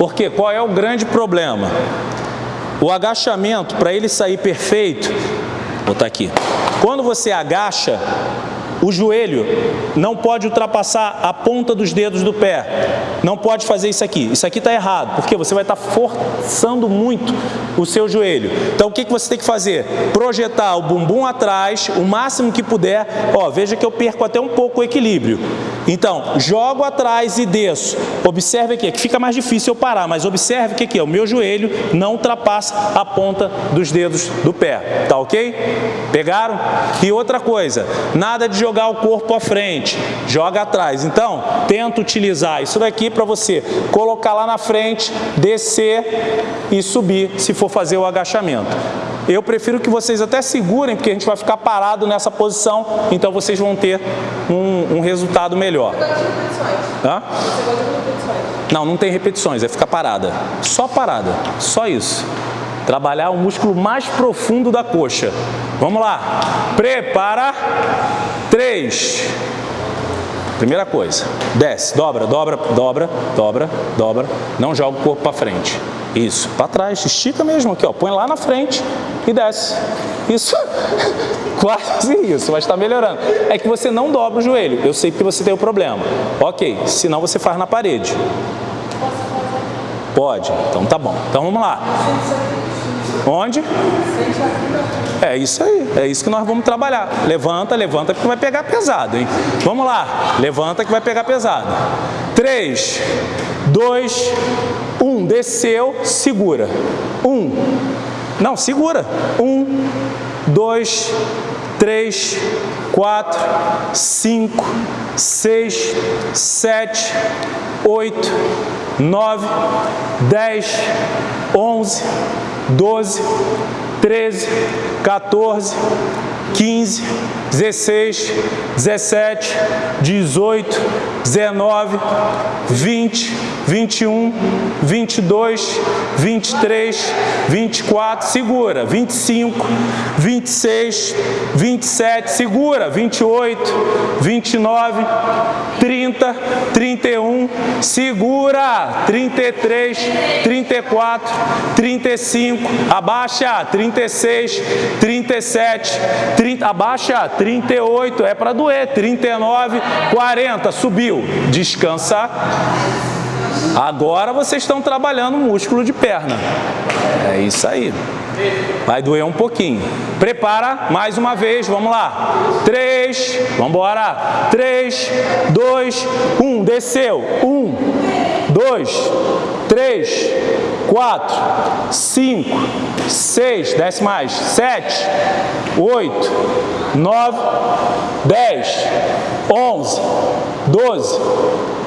Porque qual é o grande problema? O agachamento, para ele sair perfeito, vou botar aqui. Quando você agacha, o joelho não pode ultrapassar a ponta dos dedos do pé. Não pode fazer isso aqui. Isso aqui está errado, porque você vai estar tá forçando muito o seu joelho. Então, o que, que você tem que fazer? Projetar o bumbum atrás, o máximo que puder. Ó, veja que eu perco até um pouco o equilíbrio. Então, jogo atrás e desço. Observe aqui, que fica mais difícil eu parar, mas observe que aqui, o meu joelho não ultrapassa a ponta dos dedos do pé. Tá ok? Pegaram? E outra coisa, nada de jogar o corpo à frente, joga atrás. Então, tenta utilizar isso daqui para você colocar lá na frente, descer e subir, se for fazer o agachamento. Eu prefiro que vocês até segurem, porque a gente vai ficar parado nessa posição, então vocês vão ter um, um resultado melhor. Hã? Não, não tem repetições, é ficar parada. Só parada, só isso. Trabalhar o músculo mais profundo da coxa. Vamos lá. Prepara. Três. Primeira coisa, desce, dobra, dobra, dobra, dobra, dobra. Não joga o corpo para frente. Isso, para trás, estica mesmo aqui, ó. Põe lá na frente e desce. Isso, quase isso, mas está melhorando. É que você não dobra o joelho. Eu sei que você tem o problema. Ok, senão você faz na parede. Pode? Então tá bom. Então vamos lá. Onde? É isso aí, é isso que nós vamos trabalhar. Levanta, levanta que vai pegar pesado, hein? Vamos lá, levanta que vai pegar pesado. 3, 2, 1, desceu, segura. 1, não, segura. 1, 2, 3, 4, 5, 6, 7, 8, 9, 10, 11, 12, 13, 14, 15, 16, 17, 18, 19, 20, 21, 22, 23, 24, segura, 25, 26, 27, segura, 28, 29, 30, 31, segura, 33, 34, 35, abaixa, 36, 37, 30, abaixa, 38, é para doer, 39, 40, subiu, descansa. Agora vocês estão trabalhando o músculo de perna. É isso aí. Vai doer um pouquinho. Prepara mais uma vez, vamos lá. Três, vamos embora. Três, dois, um, desceu. Um, dois, três, quatro, cinco, seis, desce mais, sete, oito, nove, dez, onze, doze,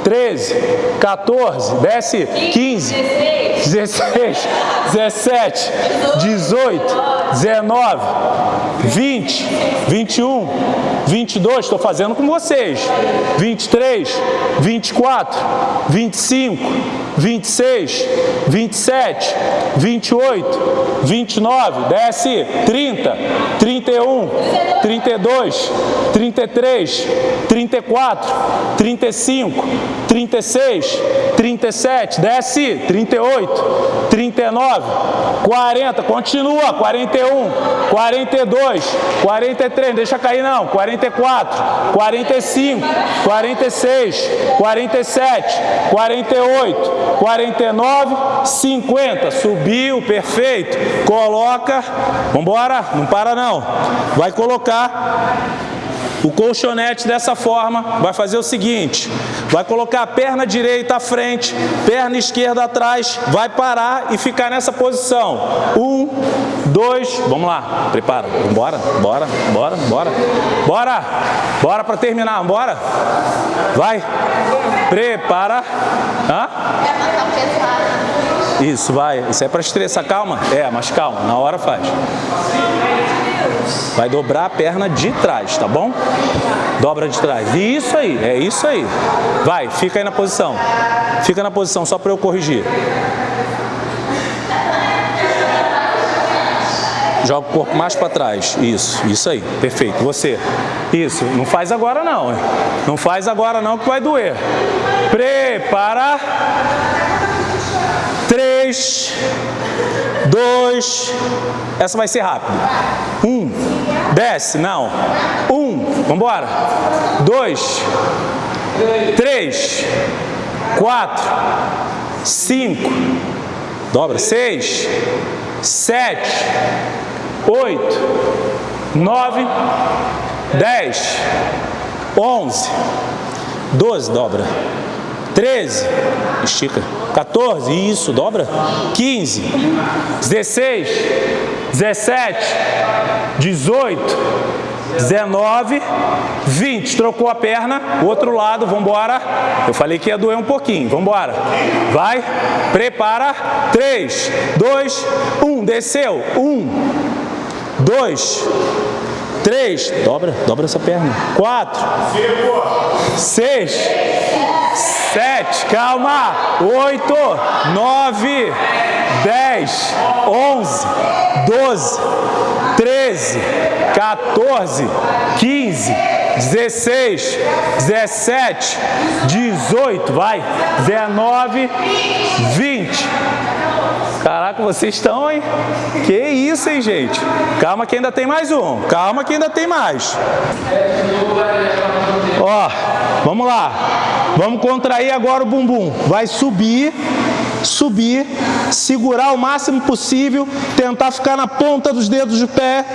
13, 14, desce 15, 16, 17, 18, 19, 20, 21, 22, estou fazendo com vocês, 23, 24, 25, 26, 27, 28, 29, desce 30, 31, 32, 33, 34, 35, 36, 37, desce, 38, 39, 40, continua, 41, 42, 43, deixa cair não, 44, 45, 46, 47, 48, 49, 50, subiu, perfeito, coloca, vamos embora, não para não, vai colocar o colchonete dessa forma. Vai fazer o seguinte, vai colocar a perna direita à frente, perna esquerda atrás, vai parar e ficar nessa posição. Um, dois, vamos lá, prepara, bora, bora, bora, bora, bora, bora para terminar, bora, vai, prepara, Hã? Isso, vai, isso é para estressar, calma, é, mas calma, na hora faz. Vai dobrar a perna de trás, tá bom? Dobra de trás. Isso aí, é isso aí. Vai, fica aí na posição. Fica na posição só para eu corrigir. Joga o corpo mais para trás. Isso, isso aí. Perfeito. Você. Isso. Não faz agora não. Não faz agora não que vai doer. Prepara. Três, dois, essa vai ser rápida. Um, desce, não. Um, vamos embora. Dois, três, quatro, cinco, dobra, seis, sete, oito, nove, dez, onze, doze, dobra, treze, estica, 14, isso, dobra, 15, 16, 17, 18, 19, 20, trocou a perna, outro lado, vamos embora. Eu falei que ia doer um pouquinho, vamos embora. Vai, prepara, 3, 2, 1, desceu, 1, 2, 3, dobra, dobra essa perna, 4, 6, sete, calma, oito, nove, dez, onze, doze, treze, 14, 15, 16, 17, 18, vai, 19, 20. Caraca, vocês estão, hein? Que isso, hein, gente? Calma que ainda tem mais um. Calma que ainda tem mais. Ó, vamos lá. Vamos contrair agora o bumbum. Vai subir subir, segurar o máximo possível, tentar ficar na ponta dos dedos do pé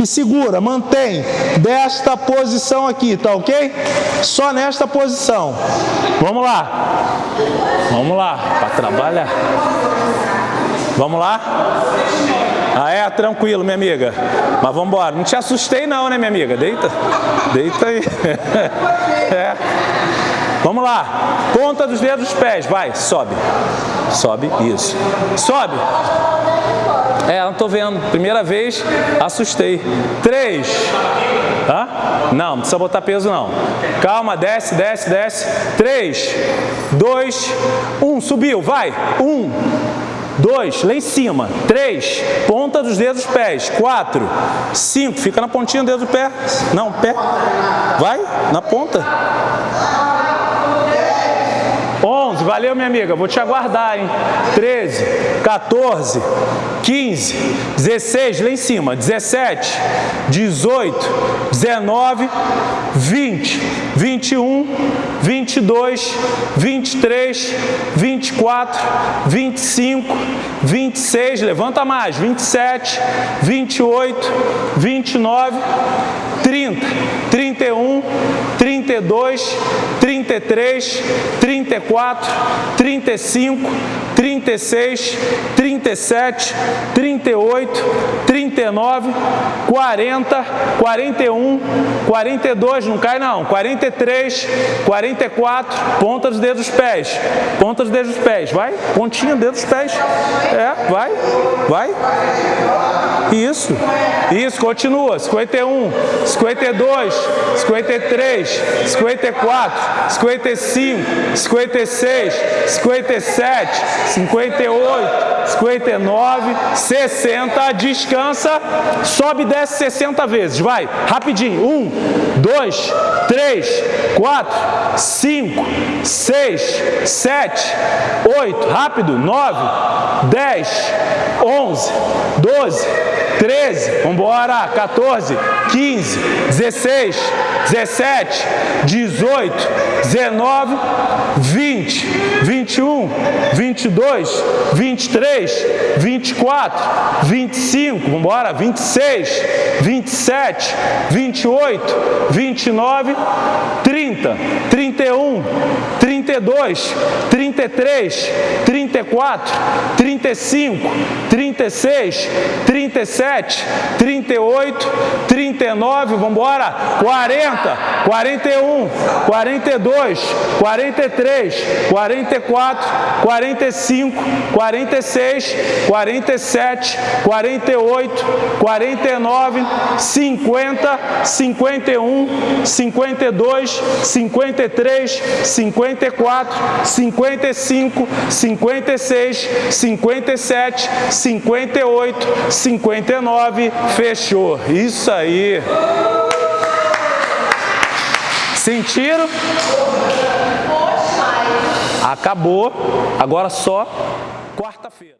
e segura, mantém desta posição aqui, tá ok? Só nesta posição. Vamos lá. Vamos lá, para trabalhar. Vamos lá? Ah, é? Tranquilo, minha amiga. Mas vamos embora. Não te assustei não, né, minha amiga? Deita. Deita aí. É. Vamos lá. Ponta dos dedos dos pés. Vai, sobe. Sobe, isso. Sobe. É, não tô vendo. Primeira vez, assustei. Três. Hã? Não, não precisa botar peso não. Calma, desce, desce, desce. Três, dois, um. Subiu, vai. Um. Dois, lá em cima. Três, ponta dos dedos dos pés. Quatro, cinco, fica na pontinha do dedo do pé. Não, pé. Vai, na ponta. 11, valeu minha amiga, vou te aguardar, hein? 13, 14, 15, 16, lá em cima, 17, 18, 19, 20, 21, 22, 23, 24, 25, 26, levanta mais, 27, 28, 29, 30, 31, 32, 33, 34, 35, 36, 37, 38, 39, 40, 41, 42, não cai não, 43, 44, ponta dos dedos dos pés, ponta dos dedos dos pés, vai, pontinha, dedo dos pés, é, vai, vai, isso, isso, continua, 51, 52, 53, 54, 55, 56, 57, 58, 59, 60, descansa, sobe e desce 60 vezes, vai, rapidinho, 1, 2, 3, 4, 5, 6, 7, 8, rápido, 9, 10, 11, 12, 13, vamos embora, 14, 15, 16, 17, 18, 19, 20, 21, 22, 23, 24, 25, vamos embora, 26, 27, 28, 29, 30, 31, 32, 33, 34, 35, 36, 37, 38, 39, vamos embora, 40, 41, 42, 43, 44, 45, 46, 47, 48, 49, 50, 51, 52, 53, 54, 55, 56, 57, 58, 59, fechou. Isso aí. Sentiram? Acabou. Agora só quarta-feira.